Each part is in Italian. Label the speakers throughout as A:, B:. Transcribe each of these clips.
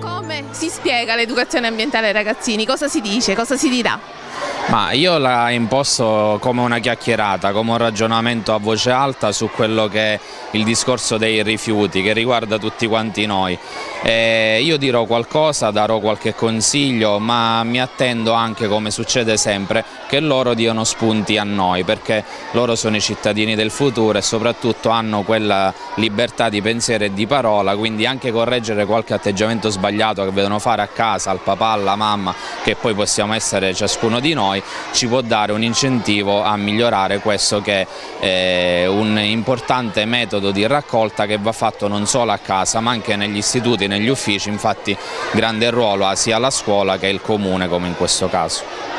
A: Come si spiega l'educazione ambientale ai ragazzini? Cosa si dice? Cosa si dirà?
B: Ma io la imposto come una chiacchierata, come un ragionamento a voce alta su quello che è il discorso dei rifiuti che riguarda tutti quanti noi. E io dirò qualcosa, darò qualche consiglio, ma mi attendo anche, come succede sempre, che loro diano spunti a noi, perché loro sono i cittadini del futuro e soprattutto hanno quella libertà di pensiero e di parola, quindi anche correggere qualche atteggiamento sbagliato che vedono fare a casa, al papà, alla mamma, che poi possiamo essere ciascuno di noi, ci può dare un incentivo a migliorare questo che è un importante metodo di raccolta che va fatto non solo a casa ma anche negli istituti, negli uffici, infatti grande ruolo ha sia la scuola che il comune come in questo caso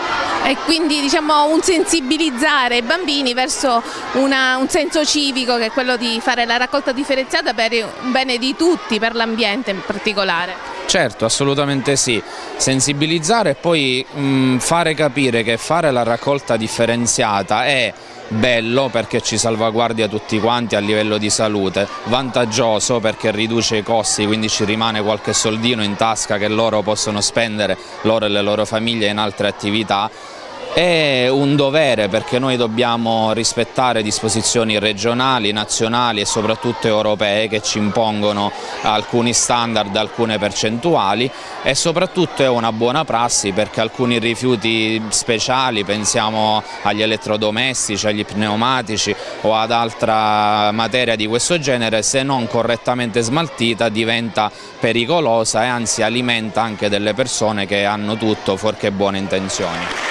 A: e quindi diciamo un sensibilizzare i bambini verso una, un senso civico che è quello di fare la raccolta differenziata per un bene di tutti, per l'ambiente in particolare.
B: Certo, assolutamente sì, sensibilizzare e poi mh, fare capire che fare la raccolta differenziata è bello perché ci salvaguardia tutti quanti a livello di salute, vantaggioso perché riduce i costi, quindi ci rimane qualche soldino in tasca che loro possono spendere, loro e le loro famiglie in altre attività è un dovere perché noi dobbiamo rispettare disposizioni regionali, nazionali e soprattutto europee che ci impongono alcuni standard, alcune percentuali e soprattutto è una buona prassi perché alcuni rifiuti speciali, pensiamo agli elettrodomestici, agli pneumatici o ad altra materia di questo genere, se non correttamente smaltita diventa pericolosa e anzi alimenta anche delle persone che hanno tutto fuorché buone intenzioni.